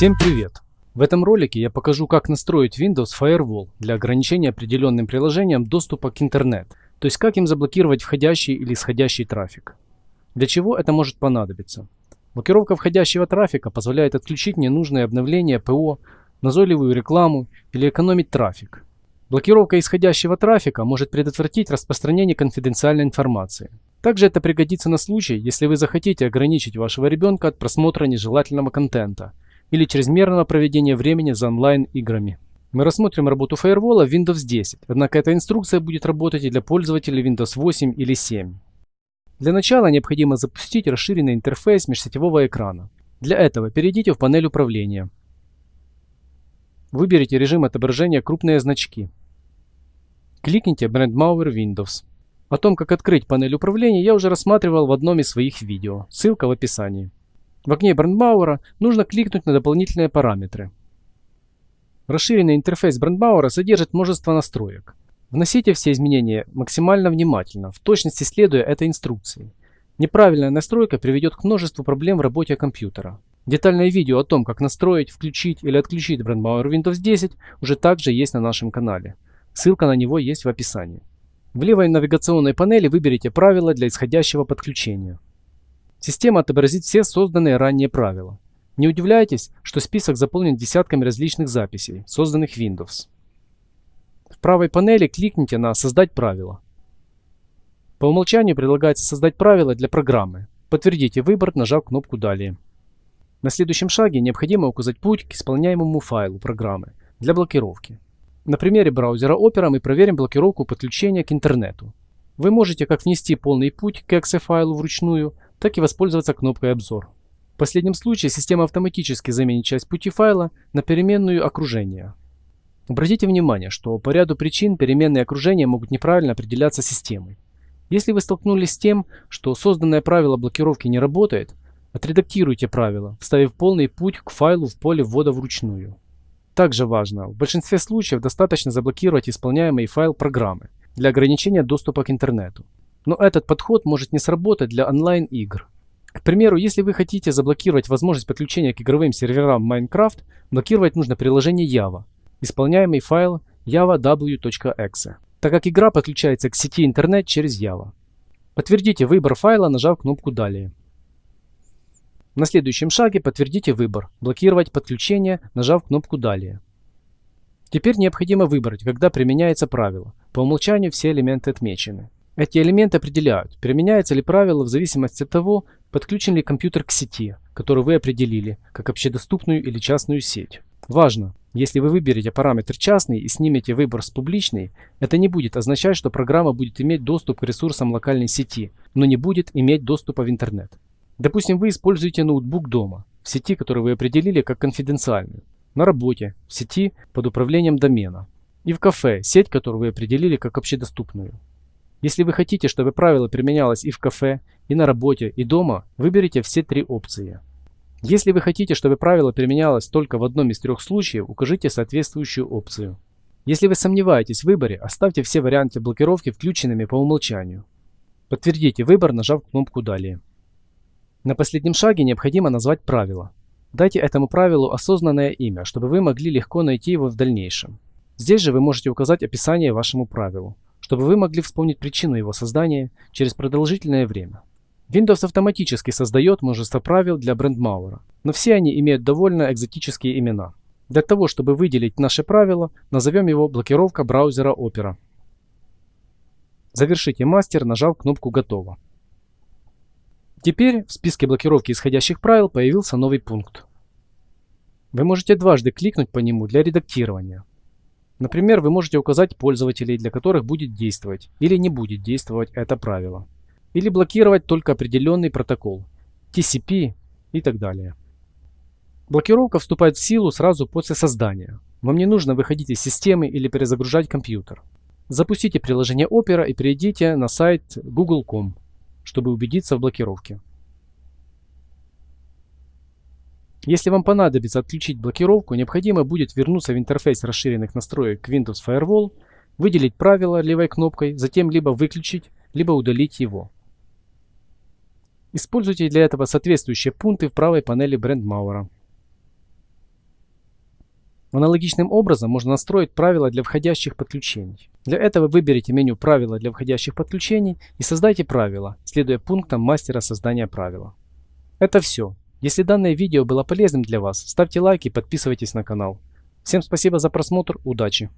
Всем привет! В этом ролике я покажу, как настроить Windows Firewall для ограничения определенным приложениям доступа к интернету, то есть как им заблокировать входящий или исходящий трафик. Для чего это может понадобиться? Блокировка входящего трафика позволяет отключить ненужные обновления ПО, назойливую рекламу или экономить трафик. Блокировка исходящего трафика может предотвратить распространение конфиденциальной информации. Также это пригодится на случай, если вы захотите ограничить вашего ребенка от просмотра нежелательного контента или чрезмерного проведения времени за онлайн-играми. Мы рассмотрим работу фаервола в Windows 10, однако эта инструкция будет работать и для пользователей Windows 8 или 7. Для начала необходимо запустить расширенный интерфейс межсетевого экрана. Для этого перейдите в панель управления. Выберите режим отображения «Крупные значки». Кликните Brand Mauer Windows. О том, как открыть панель управления, я уже рассматривал в одном из своих видео. Ссылка в описании. В окне Брандмауэра нужно кликнуть на дополнительные параметры. Расширенный интерфейс Брандмауэра содержит множество настроек. Вносите все изменения максимально внимательно, в точности следуя этой инструкции. Неправильная настройка приведет к множеству проблем в работе компьютера. Детальное видео о том, как настроить, включить или отключить Brandmauer Windows 10 уже также есть на нашем канале. Ссылка на него есть в описании. В левой навигационной панели выберите правила для исходящего подключения. Система отобразит все созданные ранее правила. Не удивляйтесь, что список заполнен десятками различных записей, созданных Windows. В правой панели кликните на «Создать правила». По умолчанию предлагается создать правила для программы. Подтвердите выбор, нажав кнопку «Далее». На следующем шаге необходимо указать путь к исполняемому файлу программы для блокировки. На примере браузера Opera мы проверим блокировку подключения к интернету. Вы можете как внести полный путь к exe файлу вручную, так и воспользоваться кнопкой «Обзор». В последнем случае система автоматически заменит часть пути файла на переменную окружение. Обратите внимание, что по ряду причин переменные окружения могут неправильно определяться системой. Если вы столкнулись с тем, что созданное правило блокировки не работает, отредактируйте правило, вставив полный путь к файлу в поле ввода вручную. Также важно, в большинстве случаев достаточно заблокировать исполняемый файл программы для ограничения доступа к интернету. Но этот подход может не сработать для онлайн-игр. К примеру, если вы хотите заблокировать возможность подключения к игровым серверам Minecraft, блокировать нужно приложение Java, исполняемый файл java.w.exe, так как игра подключается к сети интернет через Java. Подтвердите выбор файла, нажав кнопку «Далее». На следующем шаге подтвердите выбор «Блокировать подключение», нажав кнопку «Далее». Теперь необходимо выбрать, когда применяется правило. По умолчанию все элементы отмечены. Эти элементы определяют, применяется ли правило в зависимости от того, подключен ли компьютер к сети, которую вы определили, как общедоступную или частную сеть. Важно, если вы выберете параметр частный и снимете выбор с публичный, это не будет означать, что программа будет иметь доступ к ресурсам локальной сети, но не будет иметь доступа в интернет. Допустим, вы используете ноутбук дома, в сети, которую вы определили как конфиденциальную, на работе, в сети под управлением домена, и в кафе, сеть, которую вы определили как общедоступную. Если вы хотите, чтобы правило применялось и в кафе, и на работе, и дома, выберите все три опции. Если вы хотите, чтобы правило применялось только в одном из трех случаев, укажите соответствующую опцию. Если вы сомневаетесь в выборе, оставьте все варианты блокировки включенными по умолчанию. Подтвердите выбор, нажав кнопку «Далее». На последнем шаге необходимо назвать правило. Дайте этому правилу осознанное имя, чтобы вы могли легко найти его в дальнейшем. Здесь же вы можете указать описание вашему правилу чтобы вы могли вспомнить причину его создания через продолжительное время. Windows автоматически создает множество правил для брендмауэра, но все они имеют довольно экзотические имена. Для того, чтобы выделить наше правило, назовем его блокировка браузера Opera. Завершите мастер, нажав кнопку «Готово». Теперь в списке блокировки исходящих правил появился новый пункт. Вы можете дважды кликнуть по нему для редактирования. Например, вы можете указать пользователей, для которых будет действовать или не будет действовать это правило. Или блокировать только определенный протокол, TCP и так далее. Блокировка вступает в силу сразу после создания. Вам не нужно выходить из системы или перезагружать компьютер. Запустите приложение Opera и перейдите на сайт google.com, чтобы убедиться в блокировке. Если вам понадобится отключить блокировку, необходимо будет вернуться в интерфейс расширенных настроек Windows Firewall, выделить правило левой кнопкой, затем либо выключить, либо удалить его. Используйте для этого соответствующие пункты в правой панели Mauer. Аналогичным образом можно настроить правила для входящих подключений. Для этого выберите меню «Правила для входящих подключений» и создайте правила, следуя пунктам мастера создания правила. Это все. Если данное видео было полезным для вас, ставьте лайк и подписывайтесь на канал. Всем спасибо за просмотр, удачи!